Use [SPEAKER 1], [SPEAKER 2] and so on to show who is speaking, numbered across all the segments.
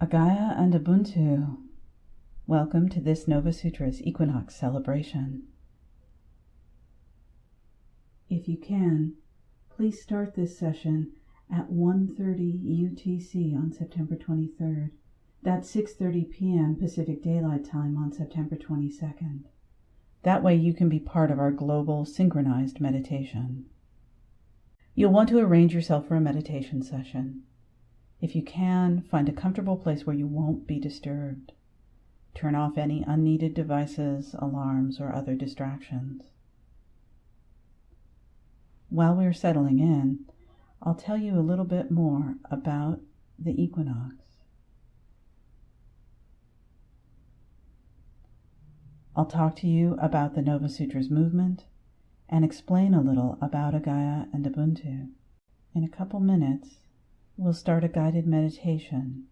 [SPEAKER 1] Agaya and Ubuntu, welcome to this Nova Sutras Equinox celebration. If you can, please start this session at 1:30 UTC on September 23rd. That's 6:30 p.m. Pacific Daylight Time on September 22nd. That way you can be part of our global synchronized meditation. You'll want to arrange yourself for a meditation session. If you can, find a comfortable place where you won't be disturbed. Turn off any unneeded devices, alarms, or other distractions. While we're settling in, I'll tell you a little bit more about the equinox. I'll talk to you about the Nova Sutras movement and explain a little about Agaya and Ubuntu. In a couple minutes, we'll start a guided meditation.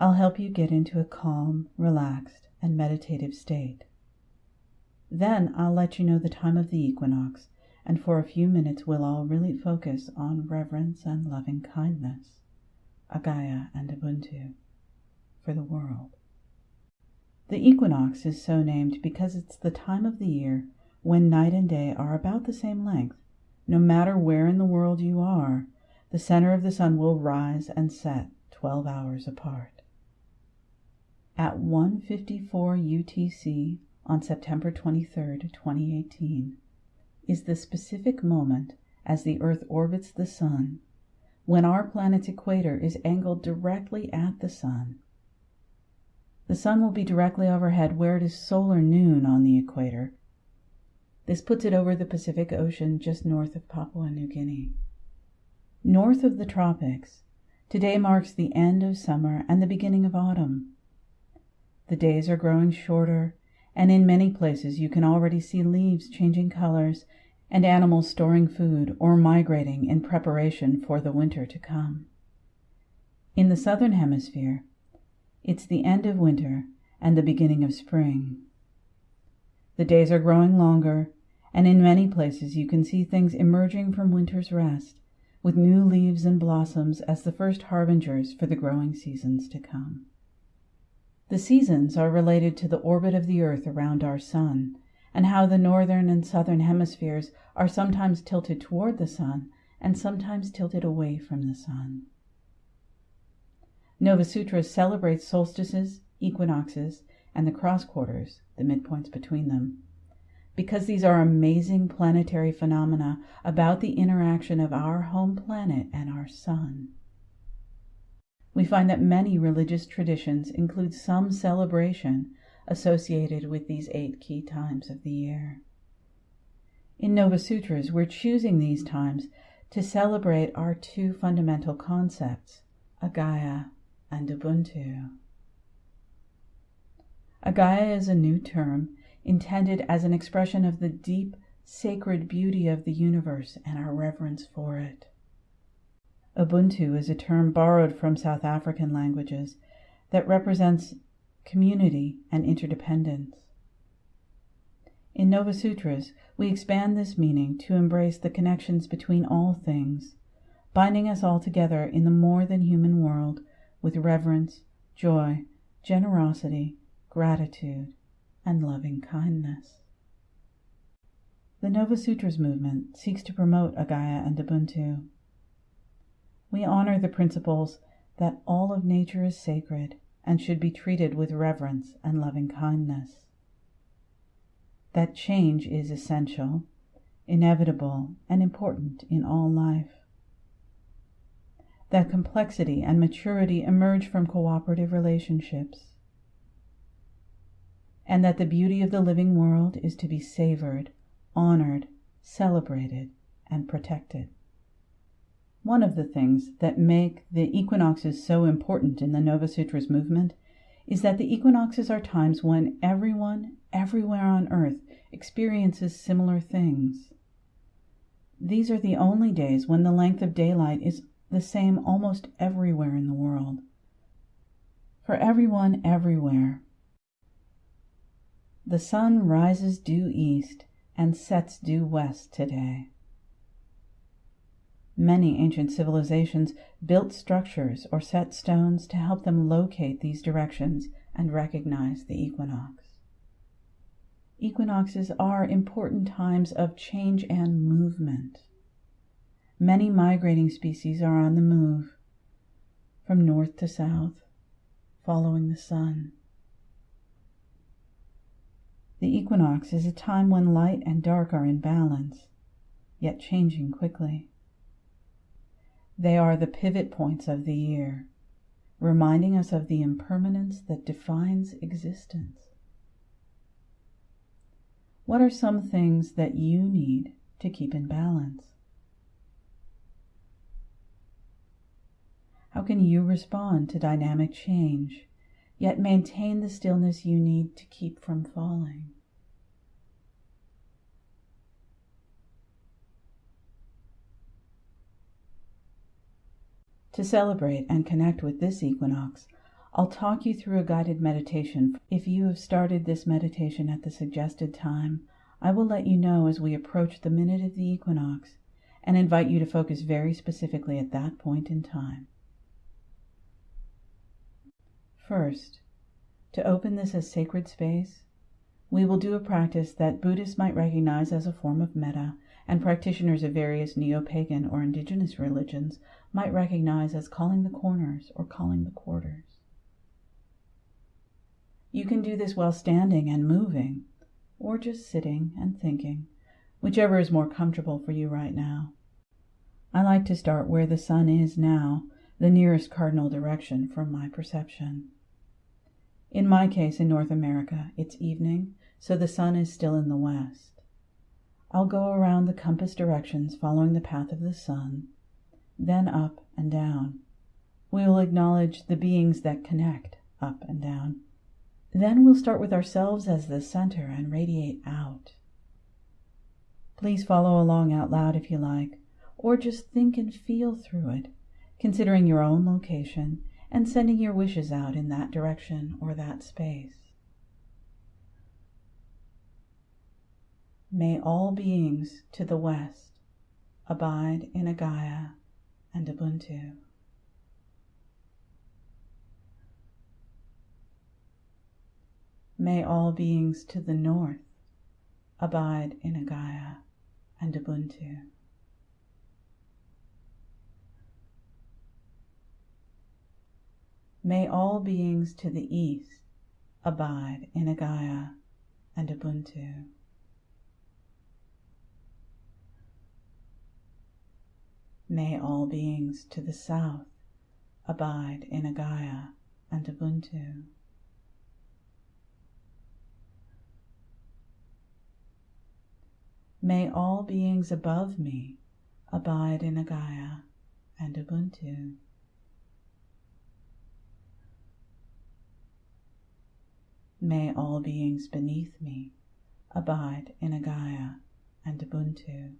[SPEAKER 1] I'll help you get into a calm, relaxed, and meditative state. Then I'll let you know the time of the equinox, and for a few minutes we'll all really focus on reverence and loving kindness, Agaya and Ubuntu, for the world. The equinox is so named because it's the time of the year when night and day are about the same length, no matter where in the world you are the center of the sun will rise and set 12 hours apart. At 1:54 UTC on September 23, 2018, is the specific moment as the earth orbits the sun when our planet's equator is angled directly at the sun. The sun will be directly overhead where it is solar noon on the equator. This puts it over the Pacific Ocean just north of Papua New Guinea. North of the tropics, today marks the end of summer and the beginning of autumn. The days are growing shorter, and in many places you can already see leaves changing colors and animals storing food or migrating in preparation for the winter to come. In the southern hemisphere, it's the end of winter and the beginning of spring. The days are growing longer, and in many places you can see things emerging from winter's rest with new leaves and blossoms as the first harbingers for the growing seasons to come. The seasons are related to the orbit of the earth around our sun, and how the northern and southern hemispheres are sometimes tilted toward the sun and sometimes tilted away from the sun. Nova Sutras celebrates solstices, equinoxes, and the cross quarters, the midpoints between them, because these are amazing planetary phenomena about the interaction of our home planet and our sun. We find that many religious traditions include some celebration associated with these eight key times of the year. In Nova Sutras, we're choosing these times to celebrate our two fundamental concepts, Agaya and Ubuntu. Agaya is a new term intended as an expression of the deep, sacred beauty of the universe and our reverence for it. Ubuntu is a term borrowed from South African languages that represents community and interdependence. In Nova Sutras, we expand this meaning to embrace the connections between all things, binding us all together in the more than human world with reverence, joy, generosity, gratitude, and loving kindness. The Nova Sutras movement seeks to promote Agaya and Ubuntu. We honor the principles that all of nature is sacred and should be treated with reverence and loving kindness. That change is essential, inevitable, and important in all life. That complexity and maturity emerge from cooperative relationships and that the beauty of the living world is to be savored, honored, celebrated, and protected. One of the things that make the equinoxes so important in the Nova Sutras movement is that the equinoxes are times when everyone, everywhere on earth, experiences similar things. These are the only days when the length of daylight is the same almost everywhere in the world. For everyone, everywhere, the sun rises due east and sets due west today. Many ancient civilizations built structures or set stones to help them locate these directions and recognize the equinox. Equinoxes are important times of change and movement. Many migrating species are on the move from north to south, following the sun. The equinox is a time when light and dark are in balance, yet changing quickly. They are the pivot points of the year, reminding us of the impermanence that defines existence. What are some things that you need to keep in balance? How can you respond to dynamic change, yet maintain the stillness you need to keep from falling? To celebrate and connect with this equinox, I'll talk you through a guided meditation. If you have started this meditation at the suggested time, I will let you know as we approach the minute of the equinox and invite you to focus very specifically at that point in time. First, to open this as sacred space, we will do a practice that Buddhists might recognize as a form of metta and practitioners of various neo pagan or indigenous religions might recognize as calling the corners or calling the quarters. You can do this while standing and moving, or just sitting and thinking, whichever is more comfortable for you right now. I like to start where the sun is now, the nearest cardinal direction from my perception. In my case, in North America, it's evening, so the sun is still in the west. I'll go around the compass directions following the path of the sun, then up and down. We will acknowledge the beings that connect up and down. Then we'll start with ourselves as the center and radiate out. Please follow along out loud if you like, or just think and feel through it, considering your own location and sending your wishes out in that direction or that space. May all beings to the west abide in Agaya and Ubuntu. May all beings to the north abide in Agaya and Ubuntu. May all beings to the east abide in Agaya and Ubuntu. May all beings to the south abide in Agaya and Ubuntu. May all beings above me abide in Agaya and Ubuntu. May all beings beneath me abide in Agaya and Ubuntu.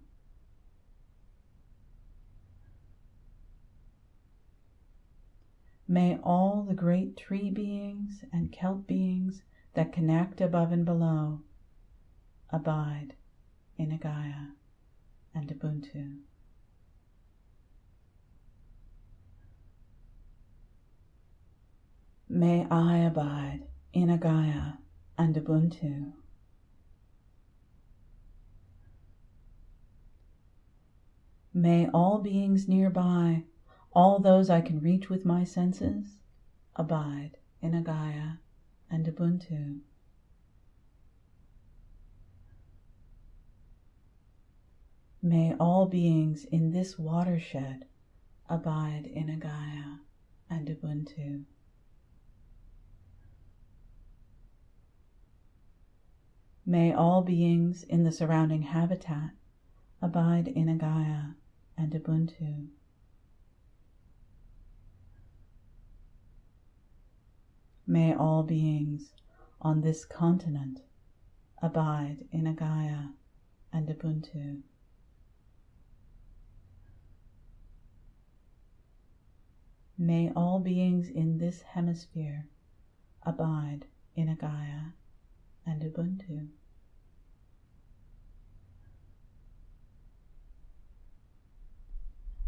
[SPEAKER 1] May all the great tree beings and kelp beings that connect above and below abide in Agaya and Ubuntu. May I abide in Agaya and Ubuntu. May all beings nearby, all those I can reach with my senses, abide in Agaya and Ubuntu. May all beings in this watershed abide in Agaya and Ubuntu. May all beings in the surrounding habitat abide in Agaya and Ubuntu. May all beings on this continent abide in Agaya and Ubuntu. May all beings in this hemisphere abide in Agaya and Ubuntu.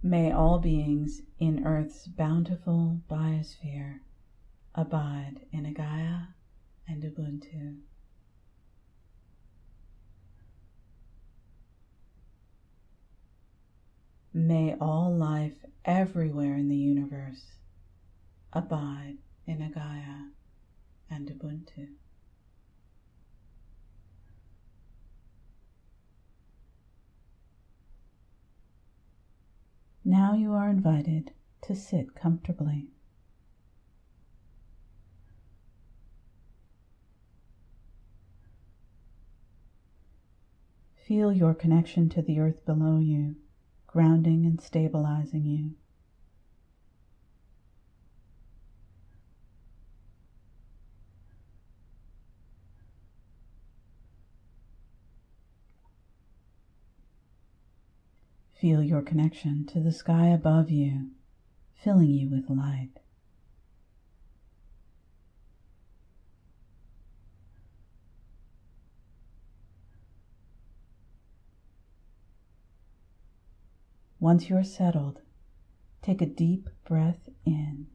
[SPEAKER 1] May all beings in Earth's bountiful biosphere abide in Agaya and Ubuntu. May all life everywhere in the universe abide in Agaya and Ubuntu. Now you are invited to sit comfortably. Feel your connection to the earth below you, grounding and stabilizing you. Feel your connection to the sky above you, filling you with light. Once you are settled, take a deep breath in.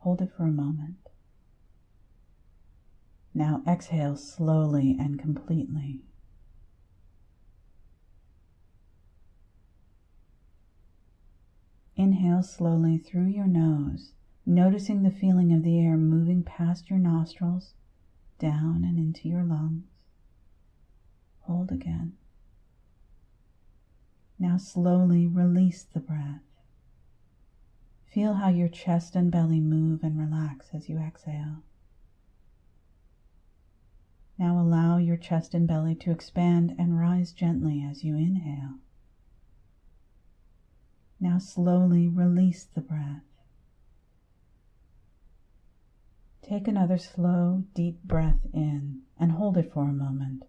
[SPEAKER 1] Hold it for a moment. Now exhale slowly and completely. Inhale slowly through your nose, noticing the feeling of the air moving past your nostrils, down and into your lungs. Hold again. Now slowly release the breath. Feel how your chest and belly move and relax as you exhale. Now allow your chest and belly to expand and rise gently as you inhale. Now slowly release the breath. Take another slow, deep breath in and hold it for a moment,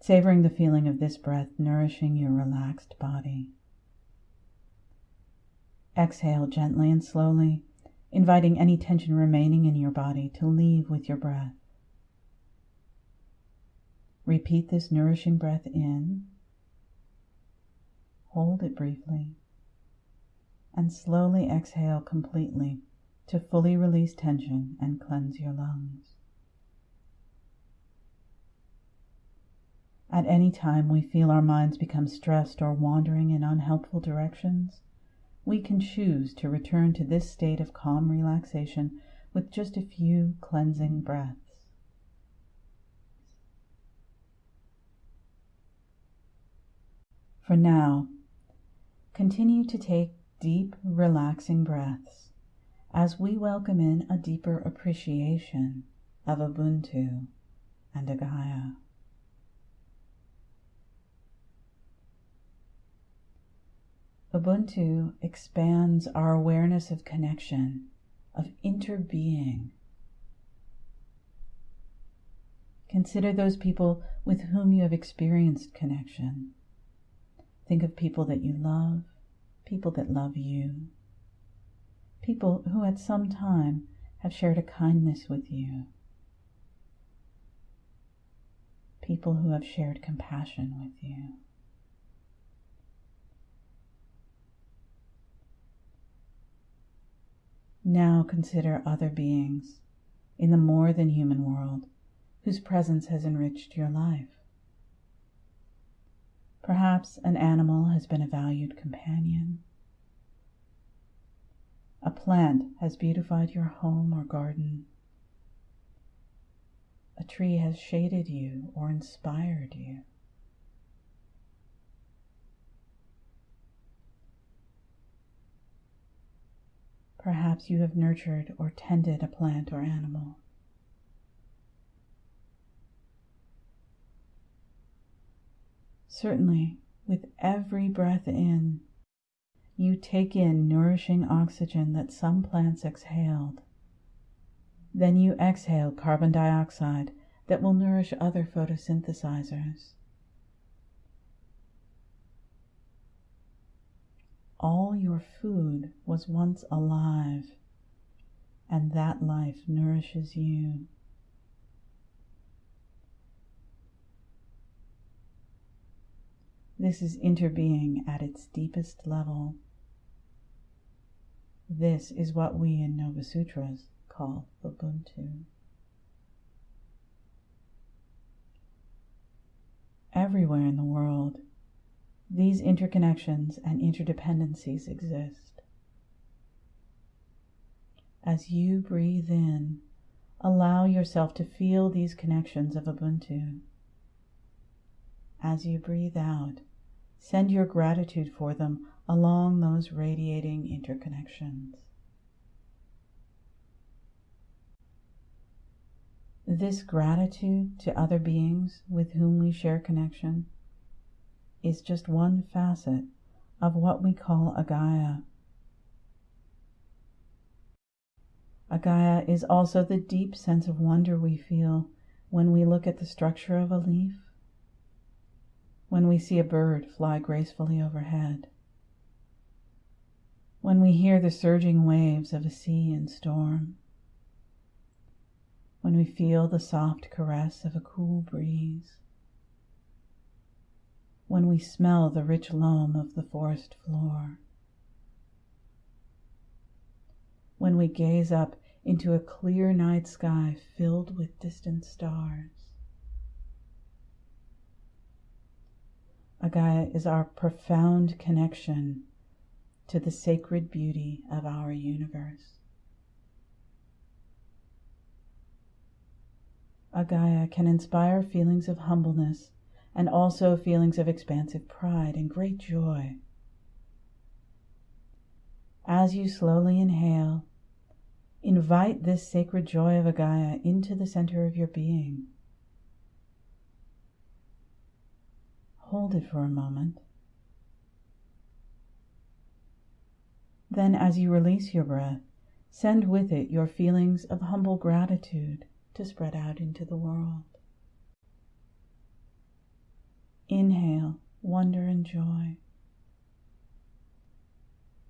[SPEAKER 1] savoring the feeling of this breath nourishing your relaxed body. Exhale gently and slowly, inviting any tension remaining in your body to leave with your breath. Repeat this nourishing breath in. Hold it briefly and slowly exhale completely to fully release tension and cleanse your lungs. At any time we feel our minds become stressed or wandering in unhelpful directions, we can choose to return to this state of calm relaxation with just a few cleansing breaths. For now, continue to take deep, relaxing breaths as we welcome in a deeper appreciation of Ubuntu and Agaya. Ubuntu expands our awareness of connection, of interbeing. Consider those people with whom you have experienced connection. Think of people that you love, people that love you, people who at some time have shared a kindness with you, people who have shared compassion with you. Now consider other beings in the more than human world whose presence has enriched your life. Perhaps an animal has been a valued companion. A plant has beautified your home or garden. A tree has shaded you or inspired you. Perhaps you have nurtured or tended a plant or animal. Certainly, with every breath in, you take in nourishing oxygen that some plants exhaled. Then you exhale carbon dioxide that will nourish other photosynthesizers. All your food was once alive, and that life nourishes you. This is interbeing at its deepest level. This is what we in Nova Sutras call Ubuntu. Everywhere in the world, these interconnections and interdependencies exist. As you breathe in, allow yourself to feel these connections of Ubuntu. As you breathe out, send your gratitude for them along those radiating interconnections. This gratitude to other beings with whom we share connection is just one facet of what we call Agaya. Agaya is also the deep sense of wonder we feel when we look at the structure of a leaf, when we see a bird fly gracefully overhead, when we hear the surging waves of a sea in storm. When we feel the soft caress of a cool breeze, when we smell the rich loam of the forest floor, when we gaze up into a clear night sky filled with distant stars. Agaya is our profound connection to the sacred beauty of our universe. Agaya can inspire feelings of humbleness and also feelings of expansive pride and great joy. As you slowly inhale, invite this sacred joy of Agaya into the center of your being. Hold it for a moment. Then, as you release your breath, send with it your feelings of humble gratitude to spread out into the world. Inhale wonder and joy.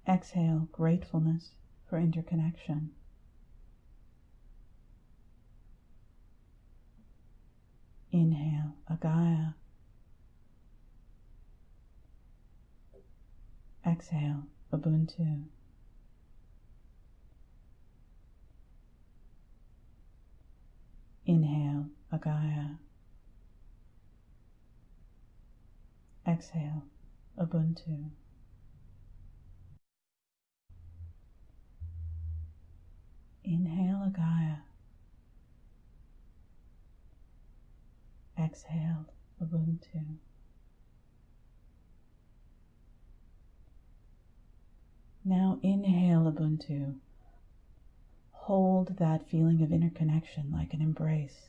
[SPEAKER 1] Exhale gratefulness for interconnection. Inhale Agaya. Exhale Ubuntu. Inhale, Agaya. Exhale, Ubuntu. Inhale, Agaya. Exhale, Ubuntu. Now inhale Ubuntu Hold that feeling of interconnection like an embrace.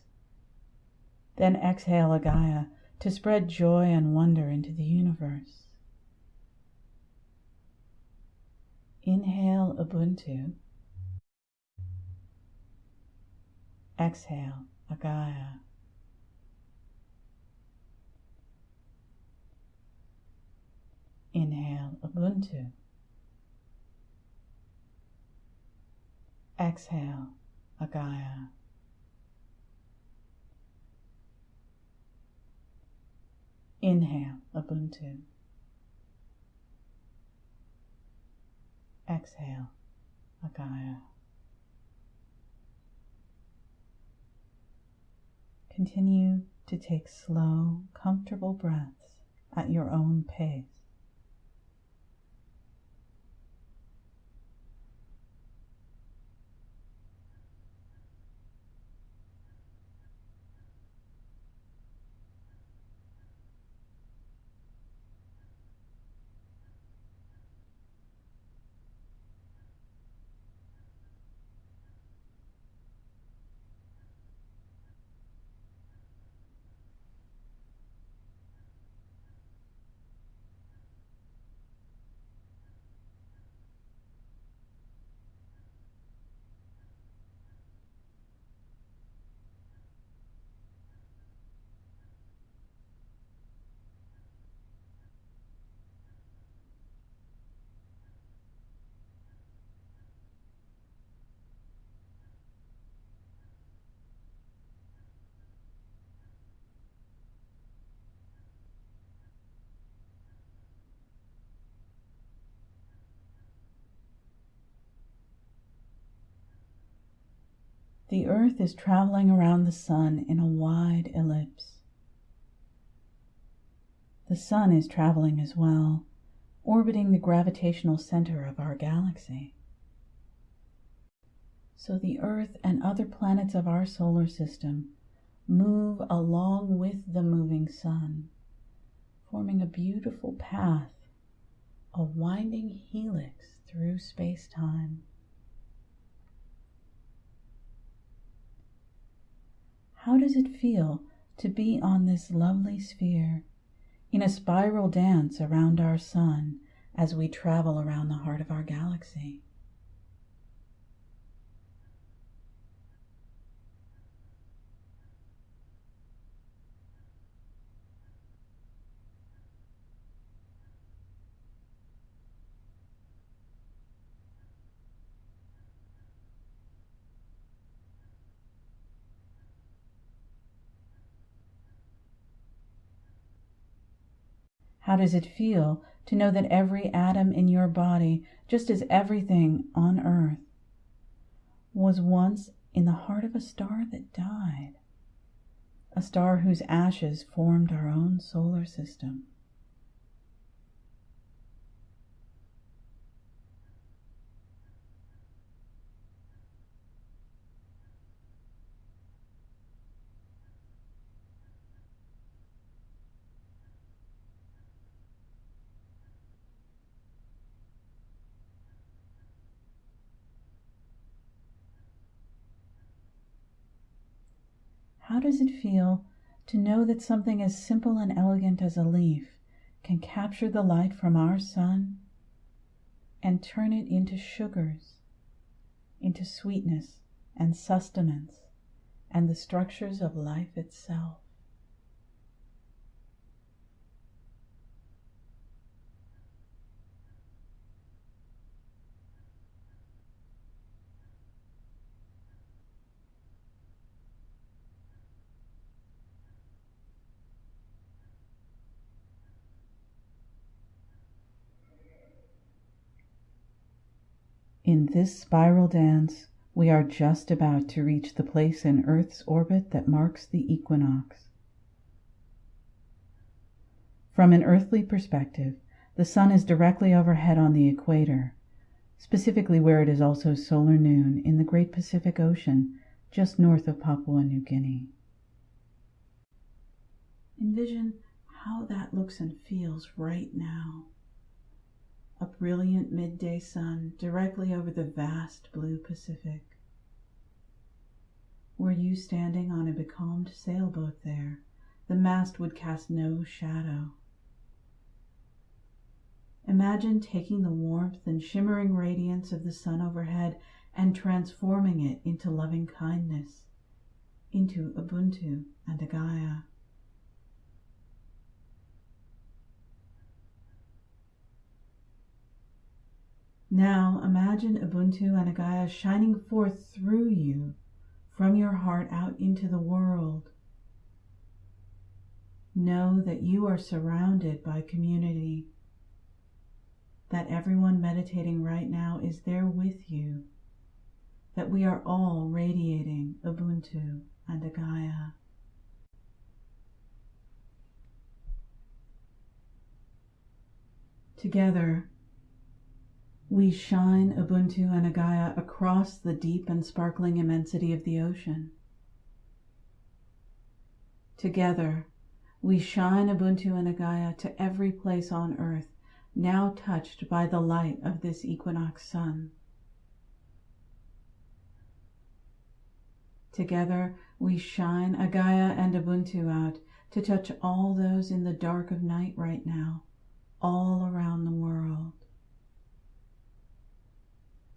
[SPEAKER 1] Then exhale Agaya to spread joy and wonder into the universe. Inhale Ubuntu. Exhale Agaya. Inhale Ubuntu. Exhale, Agaya. Inhale, Ubuntu. Exhale, Agaya. Continue to take slow, comfortable breaths at your own pace. The Earth is traveling around the Sun in a wide ellipse. The Sun is traveling as well, orbiting the gravitational center of our galaxy. So the Earth and other planets of our solar system move along with the moving Sun, forming a beautiful path, a winding helix through space time. How does it feel to be on this lovely sphere, in a spiral dance around our Sun as we travel around the heart of our galaxy? How does it feel to know that every atom in your body, just as everything on earth, was once in the heart of a star that died? A star whose ashes formed our own solar system. How does it feel to know that something as simple and elegant as a leaf can capture the light from our sun and turn it into sugars, into sweetness and sustenance and the structures of life itself? In this spiral dance we are just about to reach the place in Earth's orbit that marks the equinox. From an earthly perspective, the sun is directly overhead on the equator, specifically where it is also solar noon in the Great Pacific Ocean just north of Papua New Guinea. Envision how that looks and feels right now a brilliant midday sun directly over the vast blue Pacific. Were you standing on a becalmed sailboat there, the mast would cast no shadow. Imagine taking the warmth and shimmering radiance of the sun overhead and transforming it into loving kindness, into Ubuntu and Agaya. Now imagine Ubuntu and Agaya shining forth through you from your heart out into the world. Know that you are surrounded by community, that everyone meditating right now is there with you, that we are all radiating Ubuntu and Agaya. Together, we shine Ubuntu and Agaya across the deep and sparkling immensity of the ocean. Together, we shine Ubuntu and Agaya to every place on earth now touched by the light of this equinox sun. Together, we shine Agaya and Ubuntu out to touch all those in the dark of night right now, all around the world.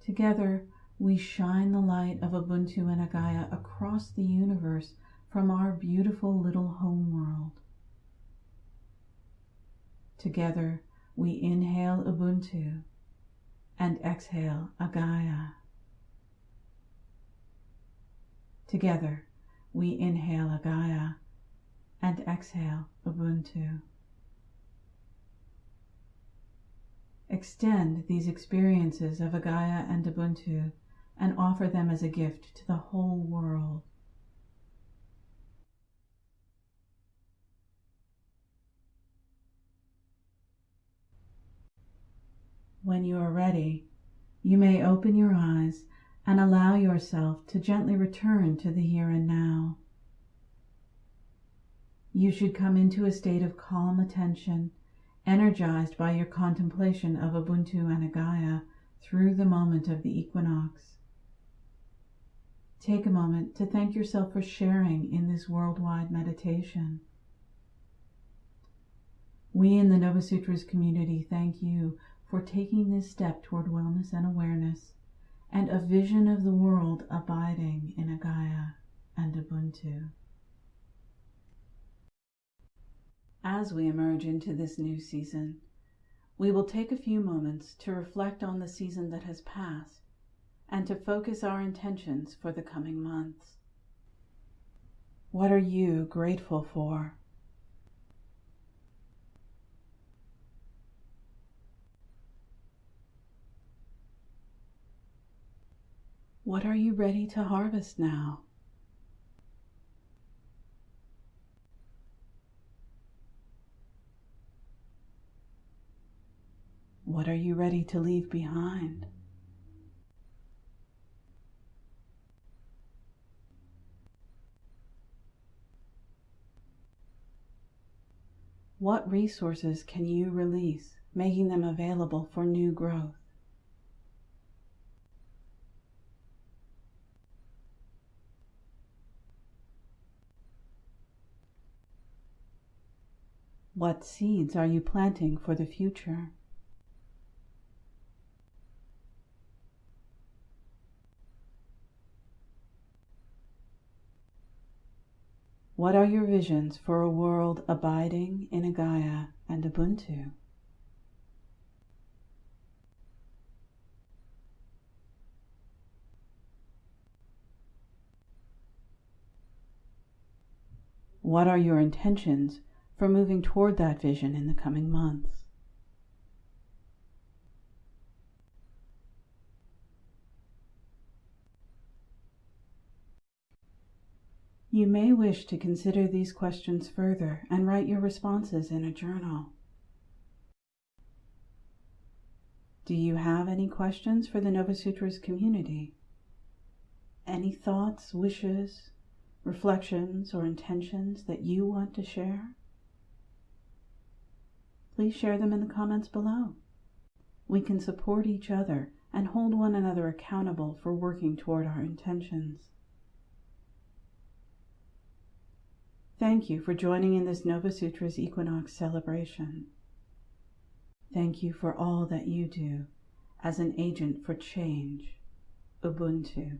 [SPEAKER 1] Together, we shine the light of Ubuntu and Agaya across the universe from our beautiful little home world. Together, we inhale Ubuntu and exhale Agaya. Together, we inhale Agaya and exhale Ubuntu. Extend these experiences of Agaya and Ubuntu and offer them as a gift to the whole world. When you are ready, you may open your eyes and allow yourself to gently return to the here and now. You should come into a state of calm attention, energized by your contemplation of Ubuntu and Agaya through the moment of the equinox. Take a moment to thank yourself for sharing in this worldwide meditation. We in the Nova Sutras community thank you for taking this step toward wellness and awareness and a vision of the world abiding in Agaya and Ubuntu. As we emerge into this new season, we will take a few moments to reflect on the season that has passed and to focus our intentions for the coming months. What are you grateful for? What are you ready to harvest now? What are you ready to leave behind? What resources can you release, making them available for new growth? What seeds are you planting for the future? What are your visions for a world abiding in Agaya and Ubuntu? What are your intentions for moving toward that vision in the coming months? You may wish to consider these questions further and write your responses in a journal. Do you have any questions for the Nova Sutras community? Any thoughts, wishes, reflections, or intentions that you want to share? Please share them in the comments below. We can support each other and hold one another accountable for working toward our intentions. Thank you for joining in this Nova Sutras Equinox celebration. Thank you for all that you do as an agent for change, Ubuntu,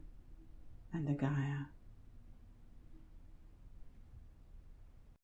[SPEAKER 1] and Agaya.